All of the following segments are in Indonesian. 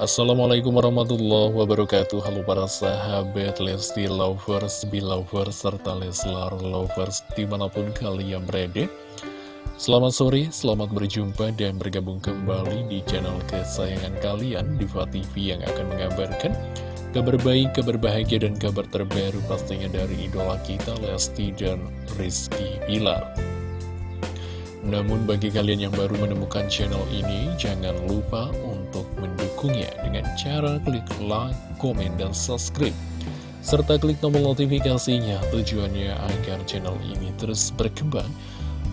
Assalamualaikum warahmatullahi wabarakatuh. Halo para sahabat Lesti Lovers, Belovers, serta Leslar Lovers di mana pun kalian berada. Selamat sore, selamat berjumpa dan bergabung kembali di channel kesayangan kalian Diva TV yang akan mengabarkan kabar baik, kabar bahagia, dan kabar terbaru pastinya dari idola kita Lesti dan Rizky Bilar namun bagi kalian yang baru menemukan channel ini, jangan lupa untuk mendukungnya dengan cara klik like, komen, dan subscribe. Serta klik tombol notifikasinya tujuannya agar channel ini terus berkembang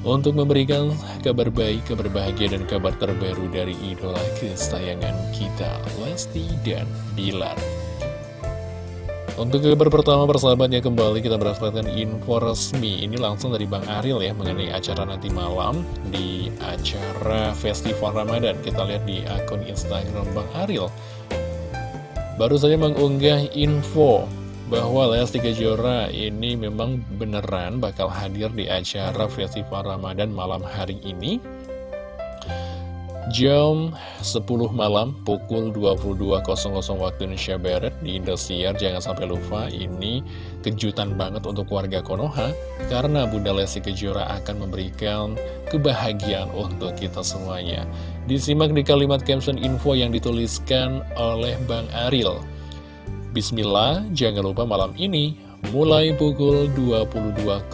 untuk memberikan kabar baik, kabar bahagia, dan kabar terbaru dari idola kesayangan kita, Lesti dan Bilar. Untuk kabar pertama persahabatnya kembali kita mendapatkan info resmi. Ini langsung dari Bang Aril ya mengenai acara nanti malam Di acara Festival Ramadan. Kita lihat di akun Instagram Bang Aril. Baru saja mengunggah info bahwa Lesti Kejora ini memang beneran bakal hadir di acara Festival Ramadan malam hari ini Jam 10 malam pukul 22.00 waktu Indonesia Barat di Indosiar. Jangan sampai lupa ini kejutan banget untuk warga Konoha Karena Bunda Lesti Kejora akan memberikan kebahagiaan untuk kita semuanya. Disimak di kalimat caption info yang dituliskan oleh Bang Aril. Bismillah, jangan lupa malam ini Mulai pukul 22.00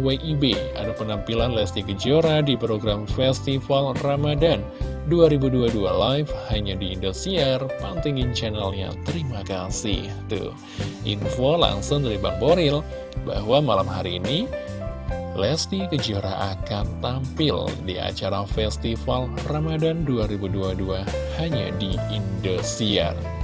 WIB ada penampilan Lesti Kejora di program Festival Ramadan 2022 live hanya di Indosiar. Pantengin channelnya. Terima kasih. Tuh, info langsung dari Bang Boril bahwa malam hari ini Lesti Kejora akan tampil di acara Festival Ramadan 2022 hanya di Indosiar.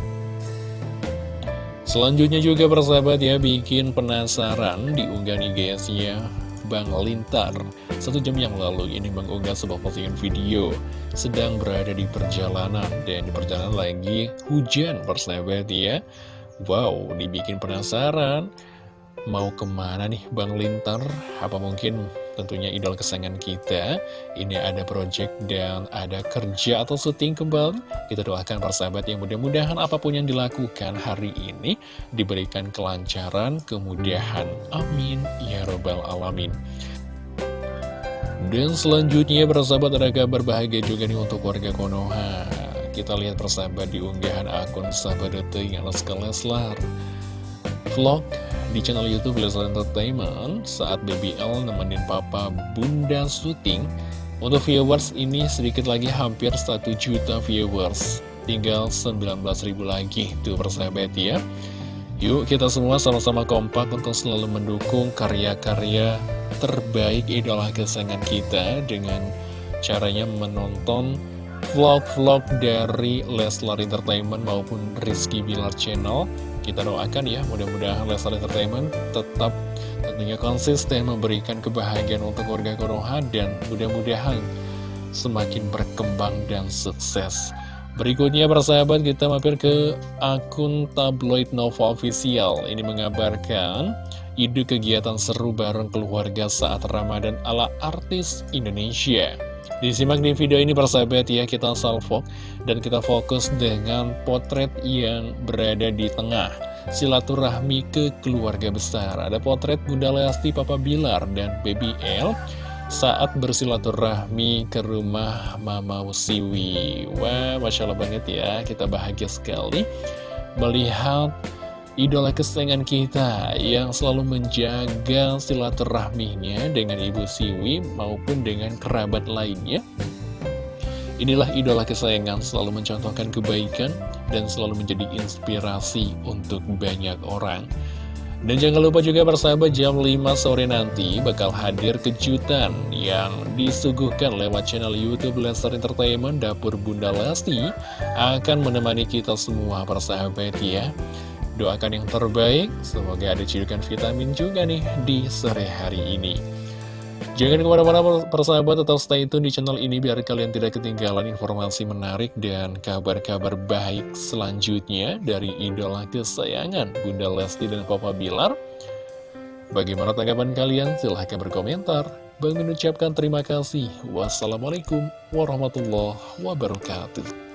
Selanjutnya juga persahabat ya bikin penasaran diunggah nih guys ya Bang Lintar. Satu jam yang lalu ini mengunggah sebuah postingan video Sedang berada di perjalanan Dan di perjalanan lagi hujan persahabat ya. Wow dibikin penasaran. Mau ke mana nih Bang Lintar? Apa mungkin tentunya idol kesayangan kita. Ini ada project dan ada kerja atau syuting kembali. Kita doakan persahabat yang mudah-mudahan apa pun yang dilakukan hari ini Diberikan kelancaran, kemudahan. Amin. Ya Robbal Alamin. Dan selanjutnya persahabat ada kabar bahagia juga nih untuk warga Konoha. Kita lihat persahabat di unggahan akun sahabat detik yang Leslar Vlog di channel Youtube Leslar Entertainment saat BBL nemenin papa bunda syuting. Untuk viewers ini sedikit lagi hampir 1 juta viewers. Tinggal 19 ribu lagi tuh persahabat ya. Yuk kita semua sama-sama kompak untuk selalu mendukung karya-karya terbaik idola kesayangan kita dengan caranya menonton vlog-vlog dari Leslar Entertainment maupun Rizky Bilar Channel kita doakan ya, mudah-mudahan Leslar Entertainment tetap tentunya konsisten memberikan kebahagiaan untuk warga Konoha dan mudah-mudahan semakin berkembang dan sukses. Berikutnya persahabat kita mampir ke akun tabloid Nova Official. Ini mengabarkan ide kegiatan seru bareng keluarga saat Ramadan ala artis Indonesia Disimak di video ini persahabat ya, kita salvo dan kita fokus dengan potret yang berada di tengah. Silaturahmi ke keluarga besar. Ada potret Bunda Lesti, Papa Bilar, dan Baby L saat bersilaturahmi ke rumah Mama Usiwi. Wah, Masya Allah banget ya, kita bahagia sekali melihat idola kesayangan kita yang selalu menjaga silaturahminya dengan Ibu Siwi maupun dengan kerabat lainnya. Inilah idola kesayangan selalu mencontohkan kebaikan dan selalu menjadi inspirasi untuk banyak orang. Dan jangan lupa juga bersahabat jam 5 sore nanti bakal hadir kejutan yang disuguhkan lewat channel Youtube Lester Entertainment Dapur Bunda Lesti akan menemani kita semua persahabat ya. Doakan yang terbaik, semoga ada cidukan vitamin juga nih di sore hari ini. Jangan ke mana-mana persahabat atau stay tune di channel ini biar kalian tidak ketinggalan informasi menarik dan kabar-kabar baik selanjutnya dari idola kesayangan Bunda Lesti dan Papa Bilar. Bagaimana tanggapan kalian? Silahkan berkomentar. Bang mengucapkan terima kasih. Wassalamualaikum warahmatullahi wabarakatuh.